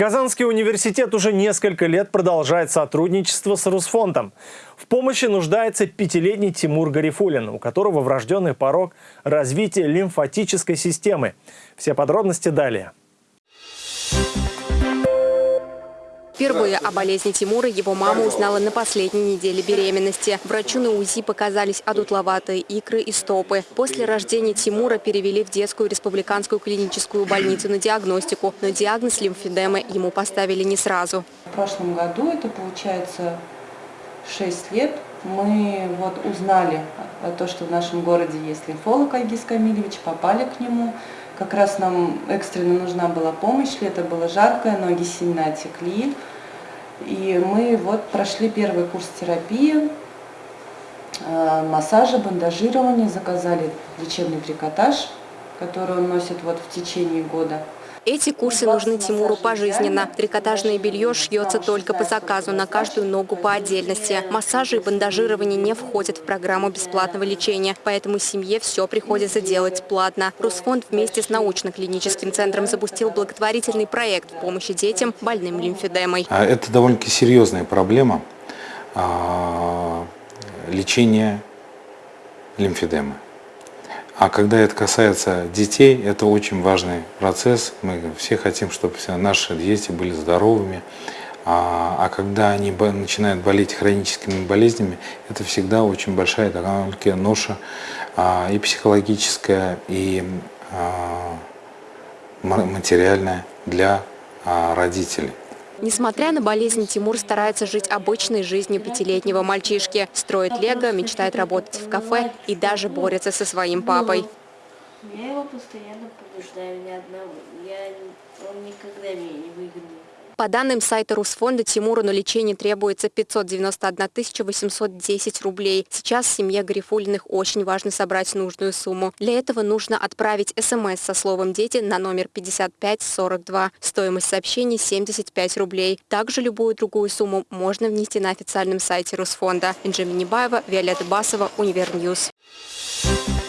Казанский университет уже несколько лет продолжает сотрудничество с Русфондом. В помощи нуждается пятилетний Тимур Гарифулин, у которого врожденный порог развития лимфатической системы. Все подробности далее. Впервые о болезни Тимура его мама узнала на последней неделе беременности. Врачу на УЗИ показались одутловатые икры и стопы. После рождения Тимура перевели в детскую республиканскую клиническую больницу на диагностику, но диагноз лимфедемы ему поставили не сразу. В прошлом году, это получается 6 лет, мы вот узнали о том, что в нашем городе есть лимфолог Айгиз Камилевич, попали к нему. Как раз нам экстренно нужна была помощь, лето было жаркое, ноги сильно отекли. И мы вот прошли первый курс терапии, э, массажа, бандажирования, заказали лечебный трикотаж, который он носит вот в течение года. Эти курсы нужны Тимуру пожизненно. Трикотажное белье шьется только по заказу, на каждую ногу по отдельности. Массажи и бандажирование не входят в программу бесплатного лечения, поэтому семье все приходится делать платно. Русфонд вместе с научно-клиническим центром запустил благотворительный проект в помощи детям больным лимфедемой. А это довольно-таки серьезная проблема а, лечения лимфедемы. А когда это касается детей, это очень важный процесс. Мы все хотим, чтобы все наши дети были здоровыми. А, а когда они начинают болеть хроническими болезнями, это всегда очень большая такая ноша а, и психологическая, и а, материальная для а, родителей. Несмотря на болезнь, Тимур старается жить обычной жизнью пятилетнего мальчишки. Строит лего, мечтает работать в кафе и даже борется со своим папой. Я его постоянно побеждаю, ни одного. Я, он никогда меня не выигрывает. По данным сайта Русфонда, Тимуру на лечение требуется 591 810 рублей. Сейчас семье Гарифулиных очень важно собрать нужную сумму. Для этого нужно отправить смс со словом «Дети» на номер 5542. Стоимость сообщений 75 рублей. Также любую другую сумму можно внести на официальном сайте Русфонда. Инжи Минибаева, Виолетта Басова, Univer News. Thank you.